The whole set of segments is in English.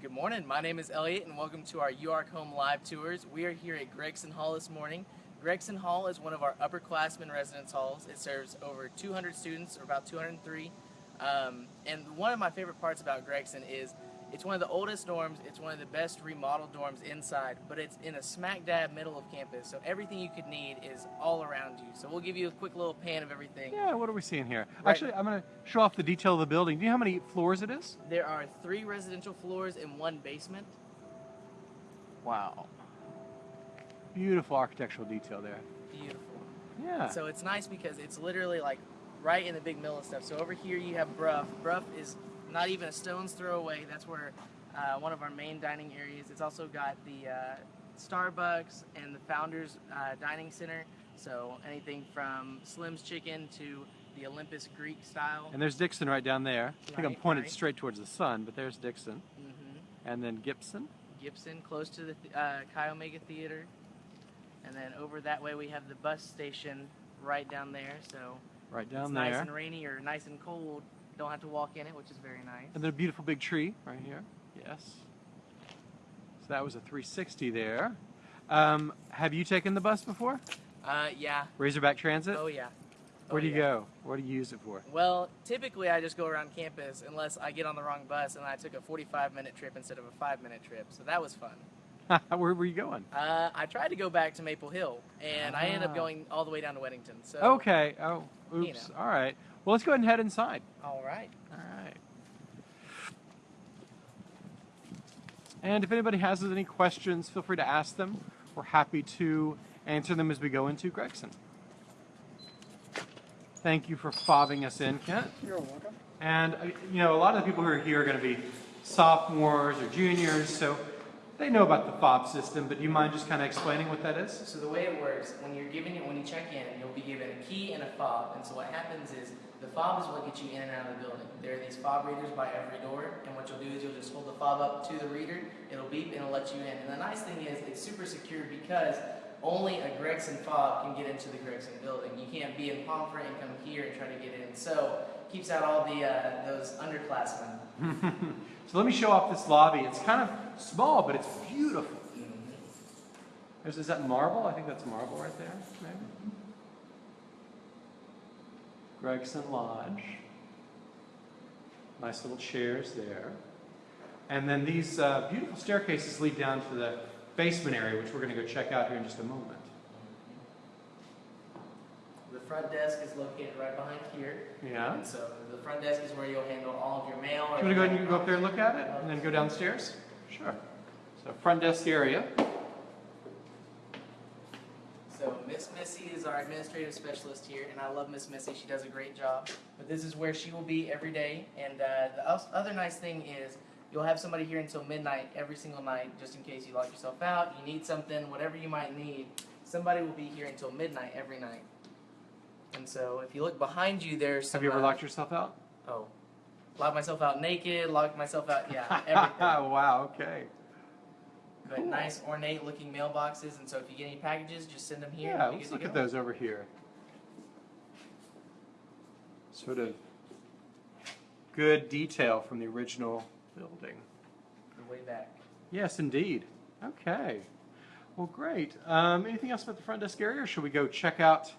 Good morning. My name is Elliot, and welcome to our UARK Home Live Tours. We are here at Gregson Hall this morning. Gregson Hall is one of our upperclassmen residence halls. It serves over 200 students, or about 203. Um, and one of my favorite parts about Gregson is it's one of the oldest dorms, it's one of the best remodeled dorms inside, but it's in a smack dab middle of campus, so everything you could need is all around you. So we'll give you a quick little pan of everything. Yeah, what are we seeing here? Right. Actually, I'm going to show off the detail of the building. Do you know how many floors it is? There are three residential floors and one basement. Wow. Beautiful architectural detail there. Beautiful. Yeah. So it's nice because it's literally like right in the big middle of stuff. So over here you have Brough. Brough is not even a stone's throw away. That's where uh, one of our main dining areas. It's also got the uh, Starbucks and the Founders uh, Dining Center. So anything from Slim's Chicken to the Olympus Greek style. and there's Dixon right down there. I think I'm pointed right. straight towards the sun, but there's Dixon. Mm -hmm. And then Gibson. Gibson, close to the th- uh, Chi Omega Theater. And then over that way we have the bus station right down there. So Right down it's there. nice and rainy or nice and cold. Don't have to walk in it, which is very nice. And then a beautiful big tree right here. Yes. So that was a 360 there. Um, have you taken the bus before? Uh, yeah. Razorback Transit? Oh yeah. Where Oh, do you yeah. go? What do you use it for? Well, typically I just go around campus unless I get on the wrong bus and I took a 45 minute trip instead of a five minute trip. So that was fun. Where were you going? Uh, I tried to go back to Maple Hill and I ended Ah. up going all the way down to Weddington. So Okay. Oh, you oops. know. All right. Well, let's go ahead and head inside. all right. All right. And if anybody has any questions, feel free to ask them. We're happy to answer them as we go into Gregson. Thank you for fobbing us in, Kent. You're welcome. And, uh, you know, a lot of the people who are here are going to be sophomores or juniors, so they know about the fob system, but do you mind just kind of explaining what that is? So the way it works, when you're given it, when you check in, you'll be given a key and a fob. And so what happens is the fob is what gets you in and out of the building. There are these fob readers by every door, and what you'll do is you'll just hold the fob up to the reader. It'll beep and it'll let you in. And the nice thing is it's super secure because only a Gregson fob can get into the Gregson building. You can't be in Pomfret and come here and try to get in. So it keeps out all the uh, those underclassmen. so let me show off this lobby. It's kind of small, but it's beautiful. Is, is that marble? I think that's marble right there, maybe. Gregson Lodge. Nice little chairs there. And then these uh, beautiful staircases lead down to the basement area, which we're going to go check out here in just a moment. Front desk is located right behind here. Yeah. And so the front desk is where you'll handle all of your mail. You want to go ahead and go up there and look at it, and then go downstairs? Sure. So front desk area. So Miss Missy is our administrative specialist here, and I love Miss Missy. She does a great job. But this is where she will be every day. And uh, the other nice thing is you'll have somebody here until midnight every single night, just in case you lock yourself out, you need something, whatever you might need. Somebody will be here until midnight every night. And so if you look behind you, there's some, Have you ever uh, locked yourself out? Oh, locked myself out naked, locked myself out. Yeah, everything. wow, okay. But Cool. nice ornate looking mailboxes, and so if you get any packages, just send them here. Yeah, let's look at those over here. Sort of good detail from the original building. The way back. Yes, indeed. Okay. Well, great. Um, anything else about the front desk area, or should we go check out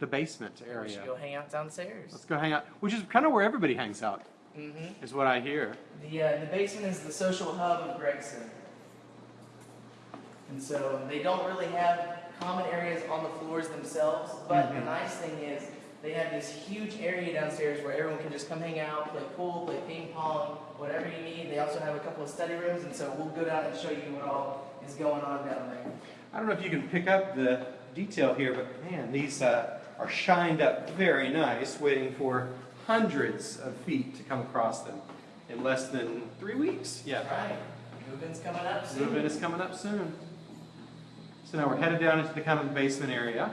the basement We area? should go hang out downstairs. Let's go hang out, which is kind of where everybody hangs out, Mm-hmm. is what I hear. The uh, the basement is the social hub of Gregson, and so they don't really have common areas on the floors themselves. But the Mhm. nice thing is they have this huge area downstairs where everyone can just come hang out, play pool, play ping pong, whatever you need. They also have a couple of study rooms, and so we'll go down and show you what all is going on down there. I don't know if you can pick up the detail here, but man, these uh, are shined up very nice, waiting for hundreds of feet to come across them in less than three weeks. Yeah. Right. Move-in's coming up soon. Move-in is coming up soon. So now we're headed down into the kind of the basement area.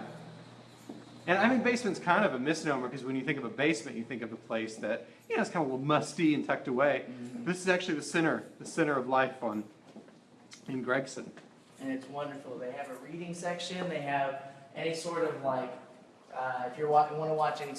And I mean, basement's kind of a misnomer because when you think of a basement, you think of a place that, you know, it's kind of a little musty and tucked away. Mm-hmm. This is actually the center, the center of life on in Gregson. and it's wonderful. They have a reading section. They have any sort of like Uh, if you want to watch any.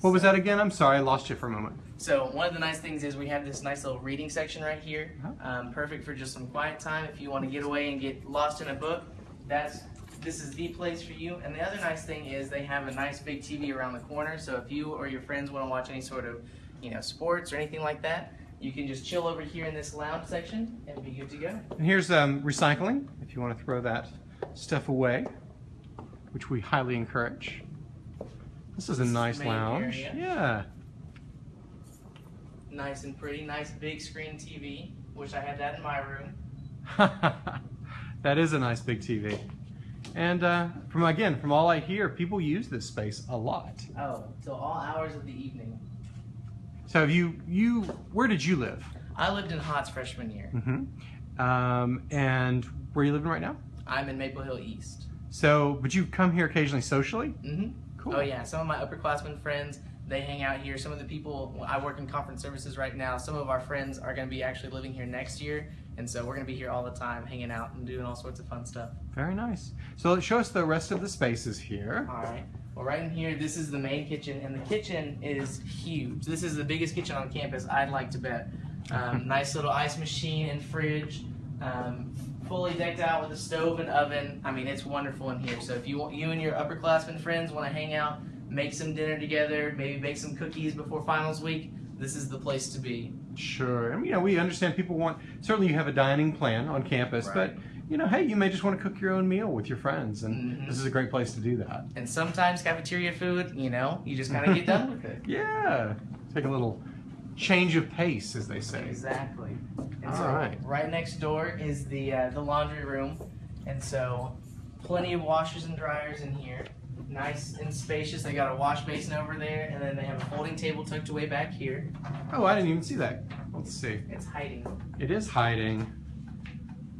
What was that again? I'm sorry, I lost you for a moment. So one of the nice things is we have this nice little reading section right here. Uh-huh. Um, perfect for just some quiet time. If you want to get away and get lost in a book, that's this is the place for you. And the other nice thing is they have a nice big TV around the corner. So if you or your friends want to watch any sort of, you know, sports or anything like that, you can just chill over here in this lounge section and be good to go. And here's um, recycling, if you want to throw that stuff away, which we highly encourage. This is a nice lounge. area. Nice and pretty, nice big screen TV. Wish I had that in my room. That is a nice big TV. And uh, from again, from all I hear, people use this space a lot. Oh, till all hours of the evening. So have you you where did you live? I lived in Hotz freshman year. Mm-hmm. Um, and where are you living right now? I'm in Maple Hill East. So, but you come here occasionally socially? Mm-hmm. Cool. Oh yeah, some of my upperclassmen friends they hang out here. Some of the people I work in conference services right now. Some of our friends are going to be actually living here next year, and so we're going to be here all the time, hanging out and doing all sorts of fun stuff. Very nice. So show us the rest of the spaces here. All right. Well, right in here, this is the main kitchen, and the kitchen is huge. This is the biggest kitchen on campus, I'd like to bet. Um, nice little ice machine and fridge, um, fully decked out with a stove and oven. I mean, it's wonderful in here. So if you want, you and your upperclassmen friends want to hang out, make some dinner together, maybe bake some cookies before finals week, this is the place to be. Sure. I mean, you know, we understand people want, certainly you have a dining plan on campus, but, you know, hey, you may just want to cook your own meal with your friends, and Mhm. this is a great place to do that. And sometimes cafeteria food, you know, you just kind of get done with it. Yeah. Take a little change of pace, as they say. Exactly. And All so right. right next door is the uh, the laundry room, and so plenty of washers and dryers in here. Nice and spacious. They got a wash basin over there, and then they have a folding table tucked away back here. Oh, I didn't even see that. Let's see. It's hiding. It is hiding.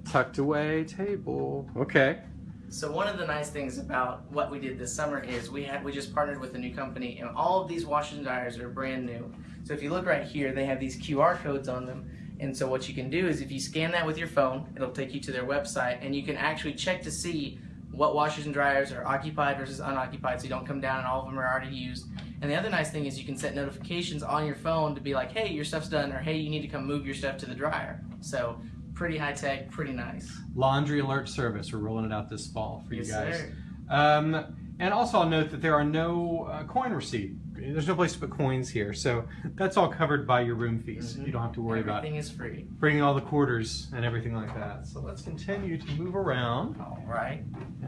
Tucked away table. Okay. So one of the nice things about what we did this summer is we had we just partnered with a new company, and all of these washers and dryers are brand new. So if you look right here, they have these QR codes on them. And so what you can do is if you scan that with your phone, it'll take you to their website, and you can actually check to see what washers and dryers are occupied versus unoccupied, so you don't come down and all of them are already used. And the other nice thing is you can set notifications on your phone to be like, hey, your stuff's done, or hey, you need to come move your stuff to the dryer. So pretty high tech, pretty nice. Laundry alert service. We're rolling it out this fall for Yes, you guys. sir. Um, and also, I'll note that there are no uh, coin receipt. There's no place to put coins here, so that's all covered by your room fees. Mhm. You don't have to worry about Everything is free. bringing all the quarters and everything like that. So let's continue to move around. All right.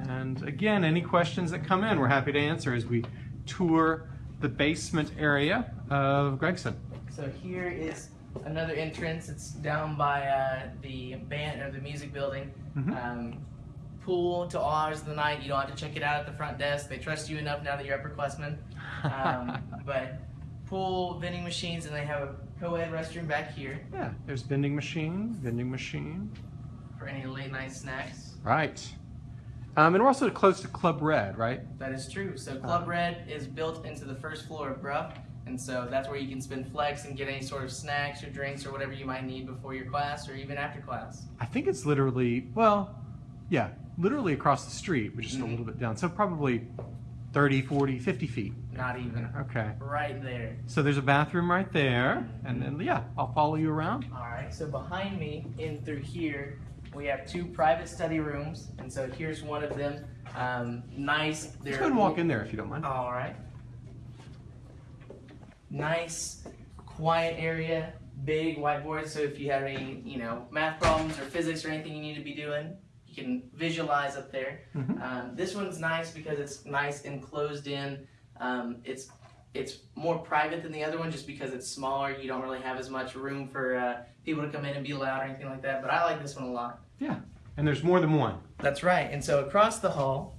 And again, any questions that come in, we're happy to answer as we tour the basement area of Gregson. So here is another entrance. It's down by uh, the band or the music building. Mhm. Um, pool till all hours of the night. You don't have to check it out at the front desk. They trust you enough now that you're upperclassmen. Um, but pool, vending machines, and they have a co-ed restroom back here yeah, there's vending machine, vending machine. for any late night snacks. Right. Um, and we're also close to Club Red, right? That is true. So Club Uh-huh. Red is built into the first floor of Brough, and so that's where you can spend flex and get any sort of snacks or drinks or whatever you might need before your class or even after class. I think it's literally, well, yeah, literally across the street, but just a Mhm. little bit down. So probably 30, 40, 50 feet. Not even. Okay. Right there. So there's a bathroom right there. And then, yeah, I'll follow you around. All right. So behind me, in through here, we have two private study rooms, and so here's one of them. Um, nice. Let's go and walk in there if you don't mind. All right. Nice, quiet area. Big whiteboard. So if you have any, you know, math problems or physics or anything you need to be doing, you can visualize up there. Mhm. Um, this one's nice because it's nice and closed in. Um, it's it's more private than the other one just because it's smaller. You don't really have as much room for uh, people to come in and be loud or anything like that. But I like this one a lot. Yeah, and there's more than one. That's right. And so across the hall,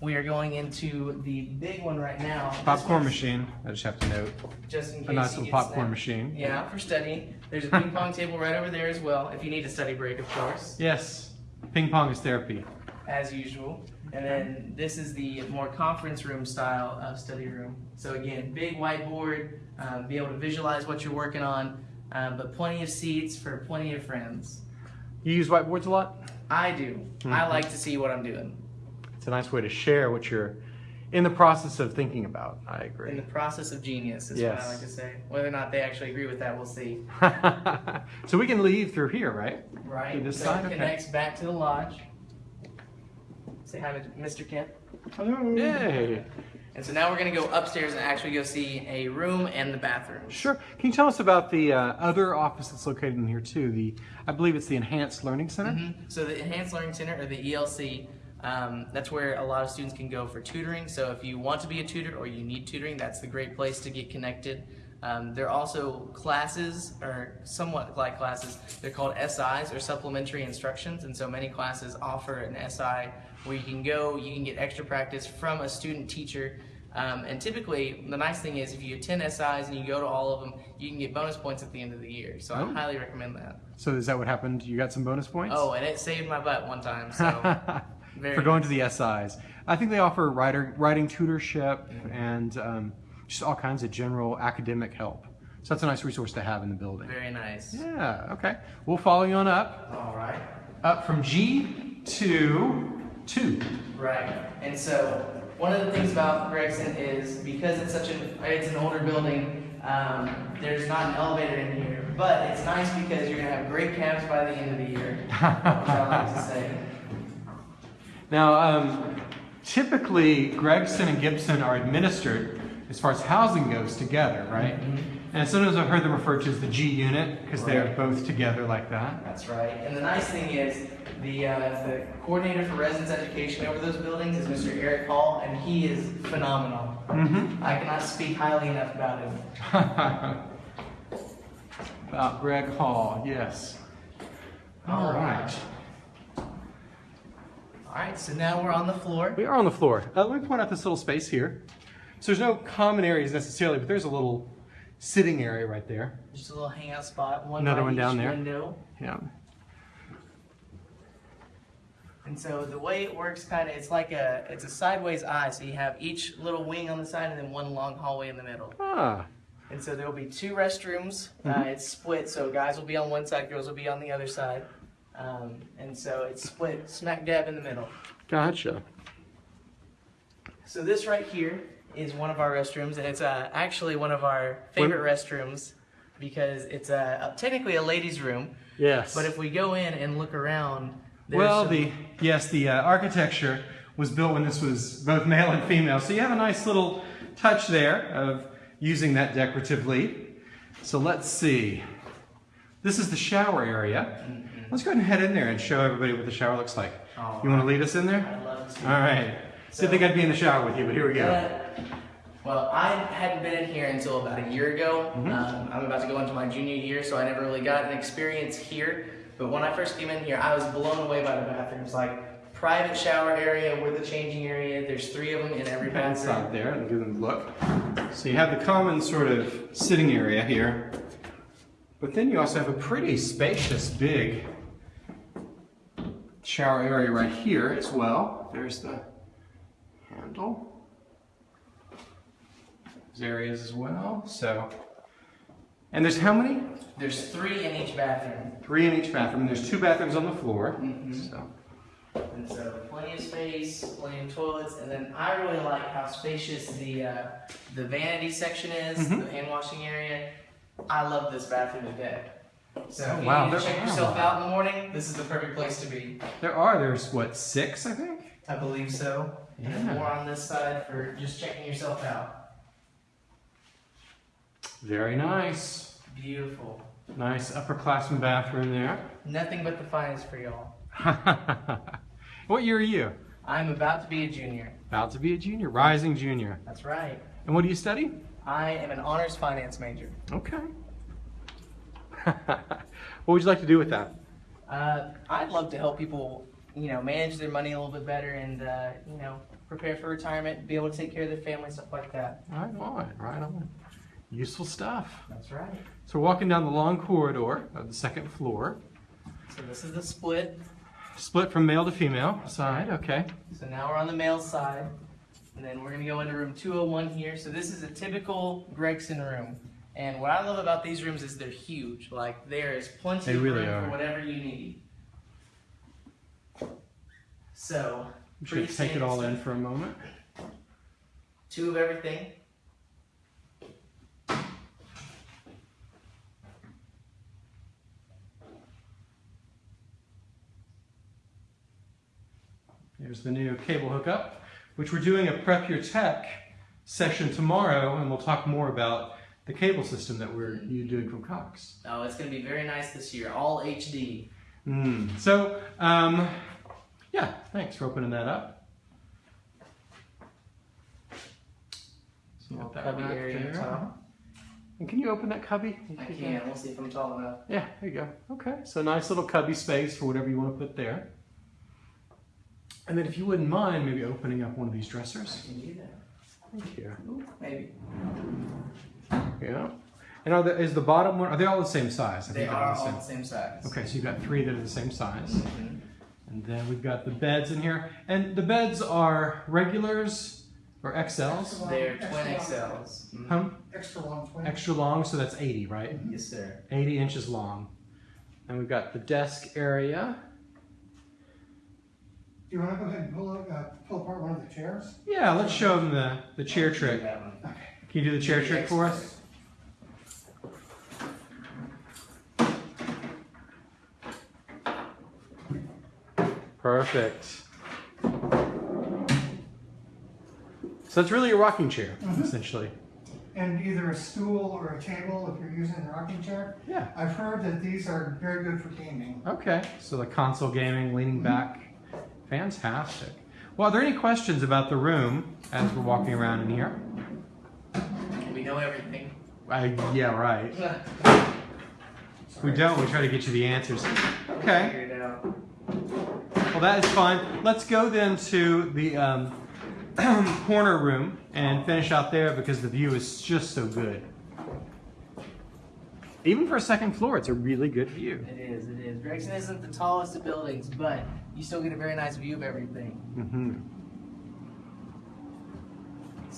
we are going into the big one right now. Popcorn machine. I just have to note. Just in case A nice little popcorn snapped. machine. Yeah, for studying. There's a ping pong table right over there as well, if you need a study break, of course, Yes. Ping pong is therapy. as usual. And then this is the more conference room style of study room. So again, big whiteboard, um, be able to visualize what you're working on, um, but plenty of seats for plenty of friends. You use whiteboards a lot? I do. I Mhm. like to see what I'm doing. It's a nice way to share what you're in the process of thinking about. I agree. In the process of genius is what I like to say. Whether or not they actually agree with that, we'll see. so we can leave through here, right? Right. Through this so side? it Okay. connects back to the lodge. Say hi to Mr. Kent. Hello. Yay. And so now we're gonna go upstairs and actually go see a room and the bathroom. Sure. Can you tell us about the uh, other office that's located in here too? The I believe it's the Enhanced Learning Center. Mhm. So the Enhanced Learning Center, or the ELC, um, that's where a lot of students can go for tutoring. So if you want to be a tutor or you need tutoring, that's the great place to get connected. Um, there are also classes, or somewhat like classes, they're called SIs, or Supplementary Instructions, and so many classes offer an SI where you can go, you can get extra practice from a student teacher. Um, and typically, the nice thing is if you attend SIs and you go to all of them, you can get bonus points at the end of the year. So Oh. I highly recommend that. So is that what happened? You got some bonus points? Oh, and it saved my butt one time. So very for going nice. to the SIs. I think they offer writer, writing tutorship and um, just all kinds of general academic help. So that's a nice resource to have in the building. very nice. Yeah, okay. We'll follow you on up. All right. Up from G to 2. Right. And so one of the things about Gregson is because it's such an it's an older building. Um, there's not an elevator in here, but it's nice because you're gonna have great cabs by the end of the year. which I like to say. Now, um, typically, Gregson and Gibson are administered, as far as housing goes, together, right? And sometimes I've heard them referred to as the G unit because they're both together like that. That's right. And the nice thing is, the uh, the coordinator for residence education over those buildings is Mr. Eric Hall, and he is phenomenal. Mm-hmm. I cannot speak highly enough about him. About Greg Hall, yes. All right. All right, so now we're on the floor. We are on the floor. Uh, let me point out this little space here. So there's no common areas necessarily, but there's a little sitting area right there. Just a little hangout spot. One Another one down there. Window. Yeah. And so the way it works, kind of, it's like a it's a sideways I. So you have each little wing on the side, and then one long hallway in the middle. Ah, And so there will be two restrooms. Uh, Mhm. it's split, so guys will be on one side, girls will be on the other side. Um, and so it's split smack dab in the middle. gotcha. So this right here is one of our restrooms, and it's uh, actually one of our favorite restrooms because it's uh, technically a ladies' room. Yes. But if we go in and look around, there's well, some- the yes, the uh, architecture was built when this was both male and female, so you have a nice little touch there of using that decoratively. So let's see. This is the shower area. Let's go ahead and head in there and show everybody what the shower looks like. All You want to lead us in there? I'd love to. All right. Didn't think I'd be in the shower with you, but here we go. Uh, well, I hadn't been in here until about a year ago. Mhm. Um, I'm about to go into my junior year, so I never really got an experience here. But when I first came in here, I was blown away by the bathrooms. Like private shower area with a changing area. There's three of them in every bathroom. Inside there and give them a look. So you have the common sort of sitting area here, but then you also have a pretty spacious, big shower area right here as well. There's the handle. There's areas as well. So, and there's how many? There's three in each bathroom. Three in each bathroom. And there's two bathrooms on the floor. Mhm. So, And so plenty of space, plenty of toilets, and then I really like how spacious the uh, the vanity section is, Mhm. the hand washing area. I love this bathroom to death. So Oh, if wow, you need to check yourself out in the morning, this is the perfect place to be. there are. There's what six, I think. I believe so. And Yeah. more on this side for just checking yourself out. Very nice. Beautiful. Nice upperclassman bathroom there. Nothing but the finest for y'all. what year are you? I'm about to be a junior. About to be a junior, rising junior. That's right. And what do you study? I am an honors finance major. Okay. what would you like to do with that? Uh, I'd love to help people, you know, manage their money a little bit better and, uh, you know, prepare for retirement, be able to take care of their family, stuff like that. Right on, right on. Useful stuff. That's right. So we're walking down the long corridor of the second floor, So this is the split. split from male to female side. Okay. So now we're on the male side. And then we're going to go into room 201 here. So this is a typical Gregson room. And what I love about these rooms is they're huge. Like there is plenty They of really room are. for whatever you need. So, should take it all in for a moment. two of everything. There's the new cable hookup, which we're doing a Prep Your Tech session tomorrow, and we'll talk more about the cable system that we're you doing from Cox. Oh, it's going to be very nice this year. All HD. Mm. So, um, yeah, thanks for opening that up. So Little got that cubby rack area there. top. And can you open that cubby? I can. We'll see if I'm tall enough. Yeah, there you go. Okay, so nice little cubby space for whatever you want to put there. And then if you wouldn't mind maybe opening up one of these dressers. Can do that? Thank you. Ooh, maybe. Yeah. And are the, is the bottom one, are they all the same size? I They think they're are the all same. the same size. Okay, so you've got three that are the same size. Mhm. And then we've got the beds in here. And the beds are regulars or XLs? They're Extra twin long. XLs. Mhm. Huh? Extra long twin. Extra long, so that's 80, right? Yes, sir. 80 inches long. And we've got the desk area. Do you want to go ahead and pull, up, uh, pull apart one of the chairs? Yeah, let's show them the, the chair I'll trick. that one. Can you do the chair trick for us? Perfect. So it's really a rocking chair, Mhm. essentially. And either a stool or a table if you're using a rocking chair. Yeah. I've heard that these are very good for gaming. Okay. So the console gaming, leaning back. Fantastic. Well, are there any questions about the room as we're walking around in here? Know everything. Yeah, right. If we don't, we try to get you the answers. Okay. Figure it out. Well, that is fine. Let's go then to the um, corner room and finish out there because the view is just so good. Even for a second floor, it's a really good view. It is, it is. Gregson isn't the tallest of buildings, but you still get a very nice view of everything. hmm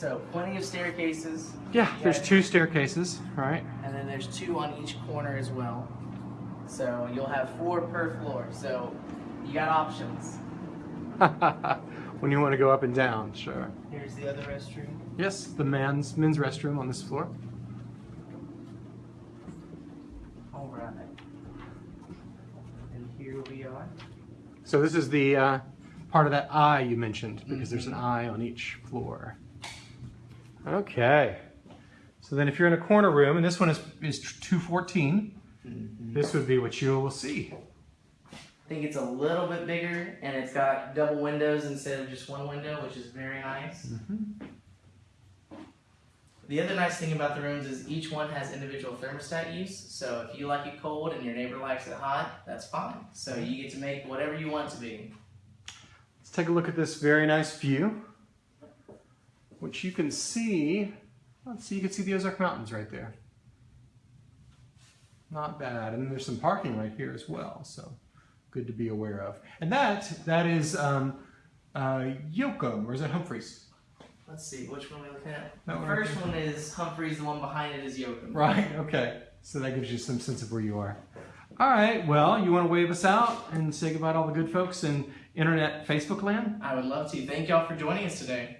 So, plenty of staircases, Yeah, there's two staircases, right? and then there's two on each corner as well. So, you'll have four per floor. So, you got options. when you want to go up and down, sure. Here's the other restroom. Yes, the man's men's restroom on this floor. All right. And here we are. So this is the uh, part of that I you mentioned because there's an I on each floor. Okay. So then if you're in a corner room, and this one is, is 214, mm-hmm. this would be what you will see. I think it's a little bit bigger, and it's got double windows instead of just one window, which is very nice. Mm-hmm. The other nice thing about the rooms is each one has individual thermostat use. So if you like it cold and your neighbor likes it hot, that's fine. So you get to make whatever you want to be. Let's take a look at this very nice view, which you can see. Let's see, you can see the Ozark Mountains right there. Not bad, and there's some parking right here as well, so good to be aware of. And that that is um, uh, Yoko, or is that Humphreys? Let's see, which one are we looking at? That the one first there. one is Humphreys, the one behind it is Yocum. Right. Okay. So that gives you some sense of where you are. All right. Well, you want to wave us out and say goodbye to all the good folks in internet Facebook land? I would love to. Thank y'all for joining us today.